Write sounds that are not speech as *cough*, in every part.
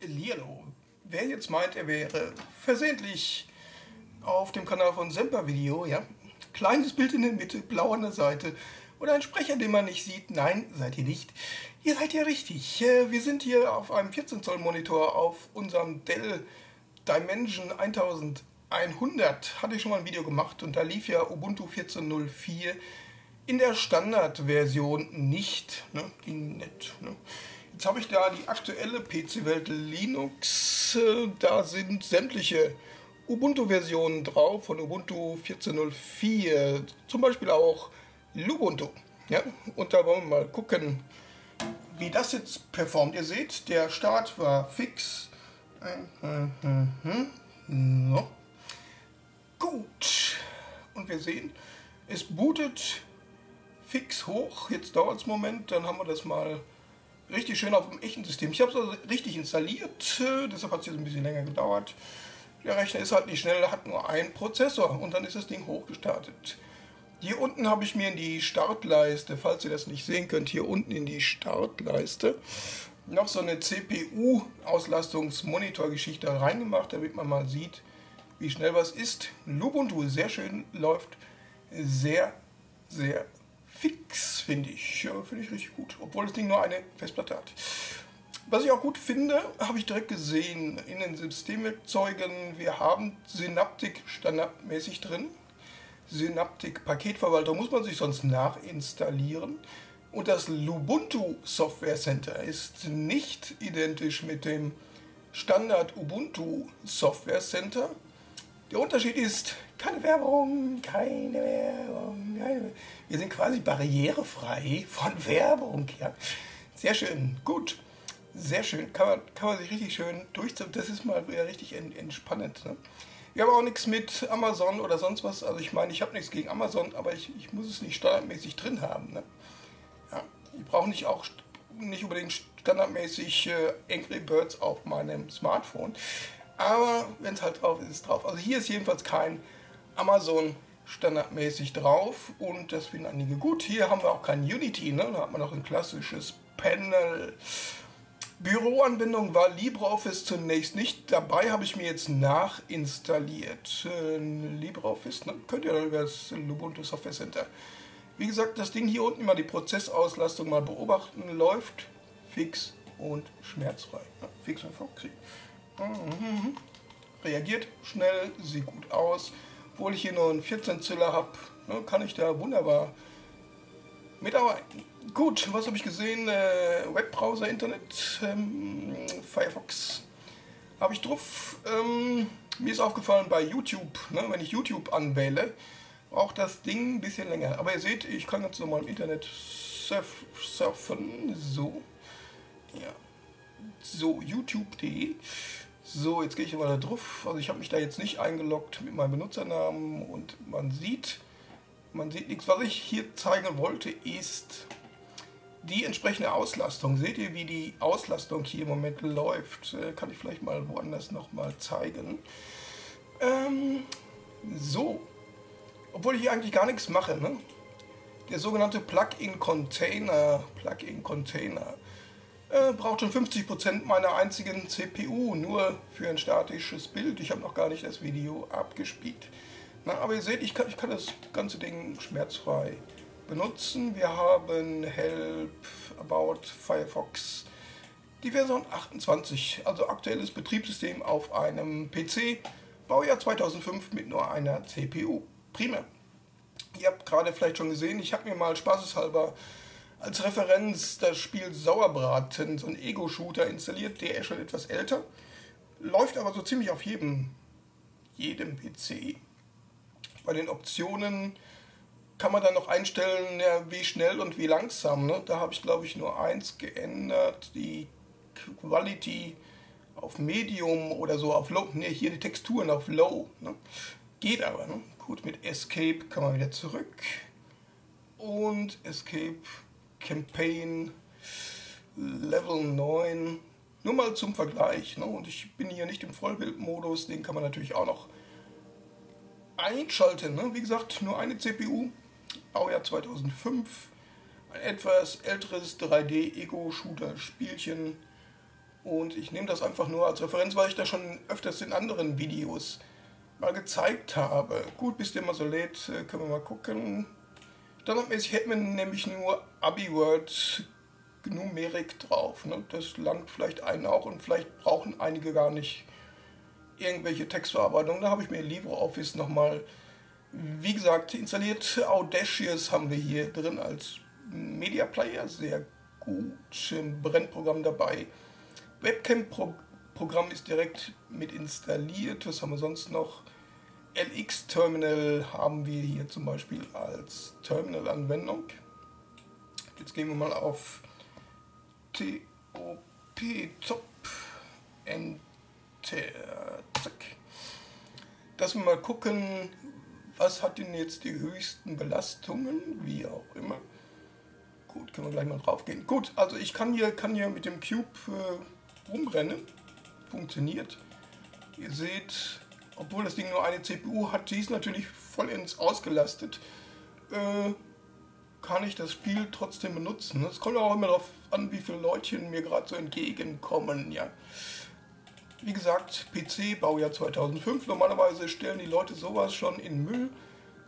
Lilo. Wer jetzt meint, er wäre versehentlich auf dem Kanal von Semper Video, ja, kleines Bild in der Mitte, blau an der Seite oder ein Sprecher, den man nicht sieht, nein, seid ihr nicht. Ihr seid ja richtig. Äh, wir sind hier auf einem 14 Zoll Monitor auf unserem Dell Dimension 1100. Hatte ich schon mal ein Video gemacht und da lief ja Ubuntu 14.04 in der Standardversion nicht. Ne? Ging nicht. Ne? Jetzt habe ich da die aktuelle PC-Welt Linux. Äh, da sind sämtliche Ubuntu-Versionen drauf von Ubuntu 14.04. Zum Beispiel auch Lubuntu. Ja? Und da wollen wir mal gucken, wie das jetzt performt. Ihr seht, der Start war fix. No. Gut. Und wir sehen, es bootet fix hoch. Jetzt dauert es einen Moment, dann haben wir das mal richtig schön auf dem echten System. Ich habe es also richtig installiert, äh, deshalb hat es jetzt ein bisschen länger gedauert. Der Rechner ist halt nicht schnell, hat nur einen Prozessor und dann ist das Ding hochgestartet. Hier unten habe ich mir in die Startleiste, falls ihr das nicht sehen könnt, hier unten in die Startleiste noch so eine CPU-Auslastungsmonitor-Geschichte reingemacht, damit man mal sieht, wie schnell was ist. Lubuntu sehr schön läuft, sehr, sehr fix, finde ich. Finde ich richtig gut, obwohl das Ding nur eine Festplatte hat. Was ich auch gut finde, habe ich direkt gesehen in den Systemwerkzeugen. Wir haben Synaptic standardmäßig drin. Synaptic Paketverwalter muss man sich sonst nachinstallieren. Und das Lubuntu Software Center ist nicht identisch mit dem Standard Ubuntu Software Center. Der Unterschied ist keine Werbung, keine Werbung, keine Wir sind quasi barrierefrei von *laughs* Werbung. Ja. Sehr schön, gut. Sehr schön. Kann man, kann man sich richtig schön durchziehen. Das ist mal wieder richtig entspannend. Ne? Wir haben auch nichts mit Amazon oder sonst was. Also ich meine, ich habe nichts gegen Amazon, aber ich, ich muss es nicht standardmäßig drin haben. Ne? Ja. Ich brauche nicht auch nicht unbedingt standardmäßig äh, Angry Birds auf meinem Smartphone. Aber wenn es halt drauf ist, ist es drauf. Also hier ist jedenfalls kein Amazon standardmäßig drauf und das finden einige gut. Hier haben wir auch kein Unity, ne? da hat man noch ein klassisches Panel. Büroanbindung war LibreOffice zunächst nicht dabei, habe ich mir jetzt nachinstalliert. Äh, LibreOffice ne? könnt ihr über das Ubuntu Software Center. Wie gesagt, das Ding hier unten mal die Prozessauslastung mal beobachten, läuft fix und schmerzfrei. Ja, fix und foxy. Mhm. Reagiert schnell, sieht gut aus. Obwohl ich hier nur einen 14 Ziller habe, ne, kann ich da wunderbar mitarbeiten. Gut, was habe ich gesehen? Äh, Webbrowser, Internet, ähm, Firefox habe ich drauf. Ähm, mir ist aufgefallen bei YouTube, ne, wenn ich YouTube anwähle, braucht das Ding ein bisschen länger. Aber ihr seht, ich kann ganz normal im Internet surf, surfen. So. Ja. So, youtube.de. So, jetzt gehe ich mal da drauf. Also ich habe mich da jetzt nicht eingeloggt mit meinem Benutzernamen und man sieht, man sieht nichts. Was ich hier zeigen wollte, ist die entsprechende Auslastung. Seht ihr, wie die Auslastung hier im Moment läuft? Äh, kann ich vielleicht mal woanders nochmal zeigen. Ähm, so, obwohl ich hier eigentlich gar nichts mache. Ne? Der sogenannte Plugin-Container, Plugin-Container, äh, braucht schon 50% meiner einzigen CPU, nur für ein statisches Bild. Ich habe noch gar nicht das Video abgespielt. Na, aber ihr seht, ich kann, ich kann das ganze Ding schmerzfrei benutzen. Wir haben Help, About, Firefox, die Version 28, also aktuelles Betriebssystem auf einem PC, Baujahr 2005 mit nur einer CPU. Prima. Ihr habt gerade vielleicht schon gesehen, ich habe mir mal spaßeshalber als Referenz das Spiel Sauerbraten, so ein Ego-Shooter installiert, der ist schon etwas älter, läuft aber so ziemlich auf jedem, jedem PC. Bei den Optionen kann man dann noch einstellen, ja, wie schnell und wie langsam. Ne? Da habe ich glaube ich nur eins geändert, die Quality auf Medium oder so auf Low. Ne, hier die Texturen auf Low. Ne? Geht aber. Ne? Gut, mit Escape kann man wieder zurück. Und Escape Campaign Level 9. Nur mal zum Vergleich. Ne? Und ich bin hier nicht im Vollbildmodus, den kann man natürlich auch noch einschalten. Ne? Wie gesagt, nur eine CPU, Baujahr 2005, ein etwas älteres 3D-Ego-Shooter-Spielchen Und ich nehme das einfach nur als Referenz, weil ich das schon öfters in anderen Videos mal gezeigt habe. Gut, bis der mal so lädt, äh, können wir mal gucken. Standardmäßig hätten wir nämlich nur AbiWord Numerik drauf. Ne? Das langt vielleicht einen auch und vielleicht brauchen einige gar nicht irgendwelche Textverarbeitung. Da habe ich mir LibreOffice nochmal, wie gesagt, installiert. Audacious haben wir hier drin als Media Player, sehr gut. Brennprogramm dabei. Webcam-Programm ist direkt mit installiert. Was haben wir sonst noch? LX-Terminal haben wir hier zum Beispiel als Terminal-Anwendung. Jetzt gehen wir mal auf TOP Top Enter. Dass wir mal gucken, was hat denn jetzt die höchsten Belastungen, wie auch immer. Gut, können wir gleich mal drauf gehen. Gut, also ich kann hier, kann hier mit dem Cube äh, rumrennen. Funktioniert. Ihr seht, obwohl das Ding nur eine CPU hat, die ist natürlich vollends ausgelastet. Äh, kann ich das Spiel trotzdem benutzen. Es kommt auch immer darauf an, wie viele Leutchen mir gerade so entgegenkommen. Ja. Wie gesagt, PC, Baujahr 2005. Normalerweise stellen die Leute sowas schon in Müll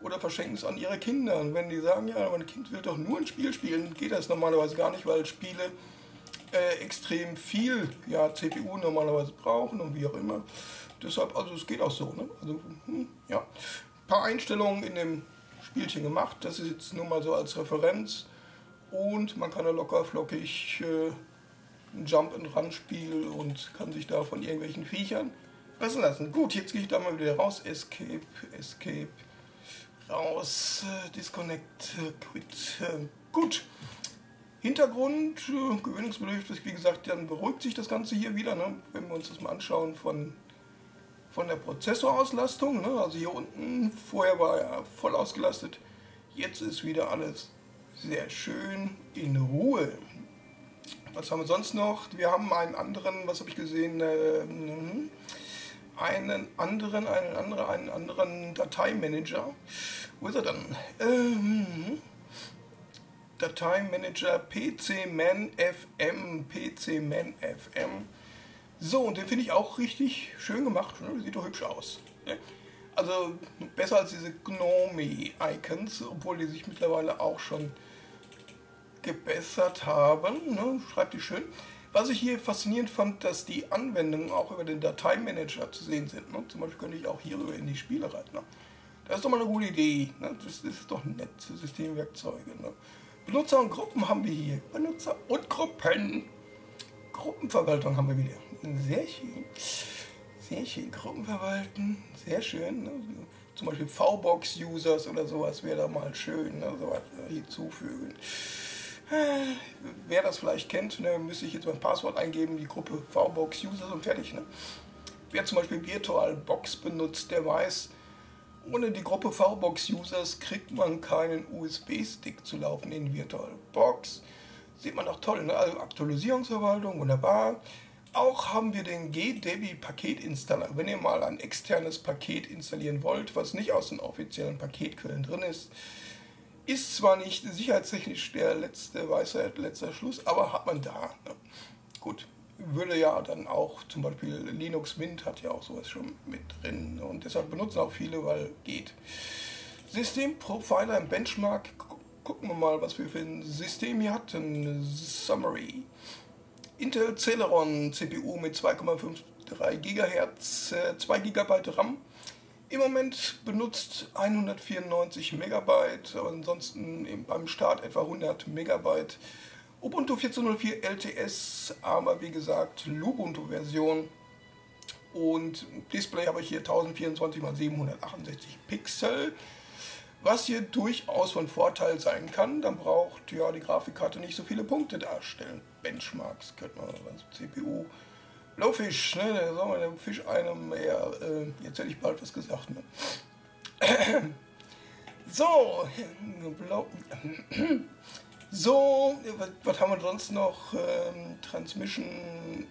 oder verschenken es an ihre Kinder. Und wenn die sagen, ja, mein Kind will doch nur ein Spiel spielen, geht das normalerweise gar nicht, weil Spiele äh, extrem viel ja, CPU normalerweise brauchen und wie auch immer. Deshalb, also es geht auch so. Ne? Also, hm, ja. Ein paar Einstellungen in dem Spielchen gemacht. Das ist jetzt nur mal so als Referenz. Und man kann da locker flockig äh, ein Jump-and-Run-Spiel und kann sich da von irgendwelchen Viechern fressen lassen. Gut, jetzt gehe ich da mal wieder raus. Escape, Escape, raus, äh, Disconnect, äh, Quit. Gut. Hintergrund, äh, gewöhnungsbedürftig, wie gesagt, dann beruhigt sich das Ganze hier wieder, ne? wenn wir uns das mal anschauen von von der Prozessorauslastung. Ne? Also hier unten, vorher war er voll ausgelastet. Jetzt ist wieder alles sehr schön in Ruhe. Was haben wir sonst noch? Wir haben einen anderen, was habe ich gesehen? Ähm, einen anderen, einen anderen, einen anderen Dateimanager. Wo ist er dann? Ähm, Dateimanager PCMan FM, PCMan FM. So, und den finde ich auch richtig schön gemacht. Ne? Sieht doch hübsch aus. Ne? Also besser als diese Gnome-Icons, obwohl die sich mittlerweile auch schon gebessert haben. Ne? Schreibt die schön. Was ich hier faszinierend fand, dass die Anwendungen auch über den Dateimanager zu sehen sind. Ne? Zum Beispiel könnte ich auch hierüber in die Spiele rein. Ne? Das ist doch mal eine gute Idee. Ne? Das, das, ist doch nett, Systemwerkzeuge. Ne? Benutzer und Gruppen haben wir hier. Benutzer und Gruppen. Gruppenverwaltung haben wir wieder. Sehr schön. Sehr schön. Gruppen verwalten. Sehr schön. Ne? Zum Beispiel V-Box-Users oder sowas wäre da mal schön. Ne? Sowas hinzufügen. Wer das vielleicht kennt, ne, müsste ich jetzt mein Passwort eingeben, die Gruppe VBox-Users und fertig. Ne? Wer zum Beispiel VirtualBox benutzt, der weiß, ohne die Gruppe VBox-Users kriegt man keinen USB-Stick zu laufen in VirtualBox. Sieht man auch toll, ne? also Aktualisierungsverwaltung, wunderbar. Auch haben wir den GDebi-Paketinstaller. Wenn ihr mal ein externes Paket installieren wollt, was nicht aus den offiziellen Paketquellen drin ist, ist zwar nicht sicherheitstechnisch der letzte Weisheit, letzter Schluss, aber hat man da. Ne? Gut, würde ja dann auch, zum Beispiel Linux Mint hat ja auch sowas schon mit drin und deshalb benutzen auch viele, weil geht. Systemprofiler im Benchmark gucken wir mal, was wir für ein System hier hatten. Summary. Intel Celeron CPU mit 2,53 GHz, 2 GB RAM. Im Moment benutzt 194 Megabyte, aber ansonsten beim Start etwa 100 Megabyte. Ubuntu 14.04 LTS, aber wie gesagt Lubuntu-Version. Und Display habe ich hier 1024 x 768 Pixel. Was hier durchaus von Vorteil sein kann, dann braucht ja die Grafikkarte nicht so viele Punkte darstellen. Benchmarks könnte man, also CPU. Blowfish, ne, der soll mal der Fisch einem mehr. Äh, jetzt hätte ich bald was gesagt, ne? *clears throat* So, *clears throat* so, was, was, haben wir sonst noch? Ähm, Transmission,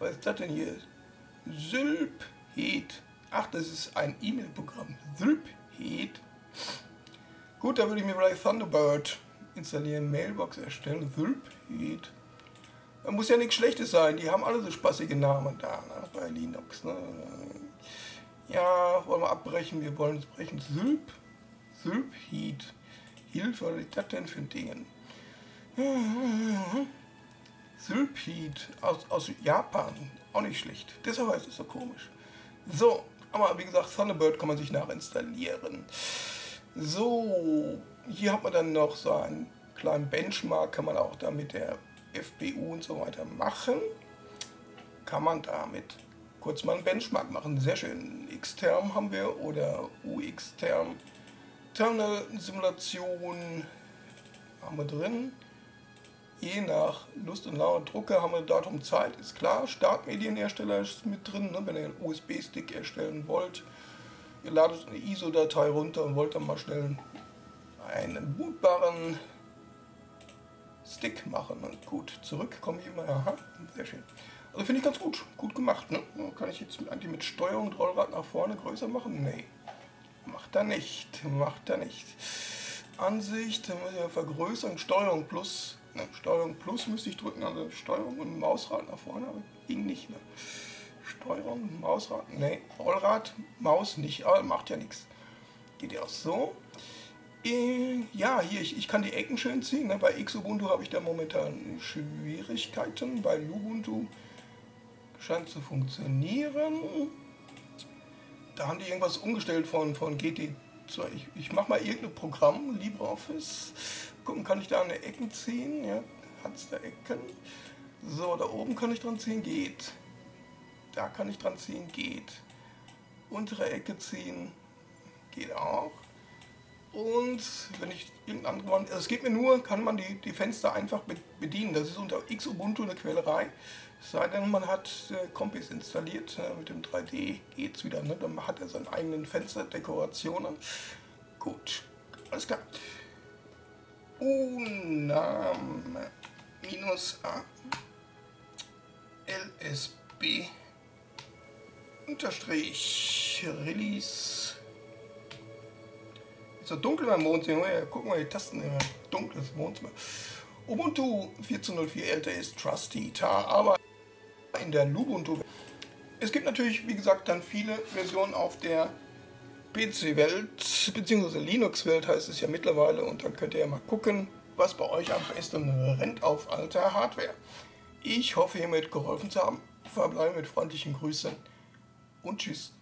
was ist das denn hier? Sylphed. Ach, das ist ein E-Mail-Programm. Sylphed. Gut, da würde ich mir vielleicht Thunderbird installieren, Mailbox erstellen, Sylphed. Da muss ja nichts Schlechtes sein. Die haben alle so spaßige Namen da ne, bei Linux. Ne? Ja, wollen wir abbrechen? Wir wollen es brechen. Sylp? Sylp Heat. Hilfe, was ist das denn für ein Ding? Sylphid aus, aus Japan. Auch nicht schlecht. Deshalb heißt es so komisch. So, aber wie gesagt, Thunderbird kann man sich nachinstallieren. So, hier hat man dann noch so einen kleinen Benchmark, kann man auch da mit der FBU und so weiter machen. Kann man damit kurz mal einen Benchmark machen. Sehr schön. Xterm haben wir oder UXterm. Terminal Simulation haben wir drin. Je nach Lust und Laune Drucker haben wir Datum Zeit, ist klar. Startmedienhersteller ist mit drin, ne? wenn ihr einen USB-Stick erstellen wollt. Ihr ladet eine ISO-Datei runter und wollt dann mal schnell einen bootbaren Stick machen. Und gut, zurück komme ich immer. Aha, sehr schön. Also finde ich ganz gut. Gut gemacht. Ne? Kann ich jetzt eigentlich mit Steuerung und Rollrad nach vorne größer machen? Nee. Macht er nicht. Macht er nicht. Ansicht, dann muss ich ja vergrößern. Steuerung plus. Ne? Steuerung plus müsste ich drücken. Also Steuerung und Mausrad nach vorne. Aber ging nicht. Ne? Steuerung, Mausrad. Ne, Rollrad, Maus nicht. Aber macht ja nichts. Geht ja auch so. Äh, ja, hier, ich, ich kann die Ecken schön ziehen. Ne? Bei Xubuntu habe ich da momentan Schwierigkeiten. Bei Lubuntu scheint zu funktionieren. Da haben die irgendwas umgestellt von, von GT. Ich, ich mache mal irgendein Programm, LibreOffice. Gucken, kann ich da eine Ecken ziehen? Ja, hat es da Ecken? So, da oben kann ich dran ziehen, geht. Da kann ich dran ziehen, geht. Untere Ecke ziehen, geht auch. Und wenn ich irgendein anderes, also es geht mir nur, kann man die, die Fenster einfach bedienen. Das ist unter Xubuntu eine Quälerei. Sei denn, man hat äh, Compis installiert, äh, mit dem 3D geht es wieder. Ne? Dann hat er seine eigenen Fensterdekorationen. Gut, alles klar. Unam minus A LSB unterstrich Release ist so dunkel beim Wohnzimmer. Ja, gucken wir die Tasten im dunkles Wohnzimmer. Ubuntu 14.04 älter ist Trusty Tar, aber in der Lubuntu. Es gibt natürlich, wie gesagt, dann viele Versionen auf der PC-Welt, beziehungsweise Linux-Welt heißt es ja mittlerweile und dann könnt ihr ja mal gucken, was bei euch am besten rennt auf alter Hardware. Ich hoffe, hiermit geholfen zu haben. Verbleibe mit freundlichen Grüßen und Tschüss.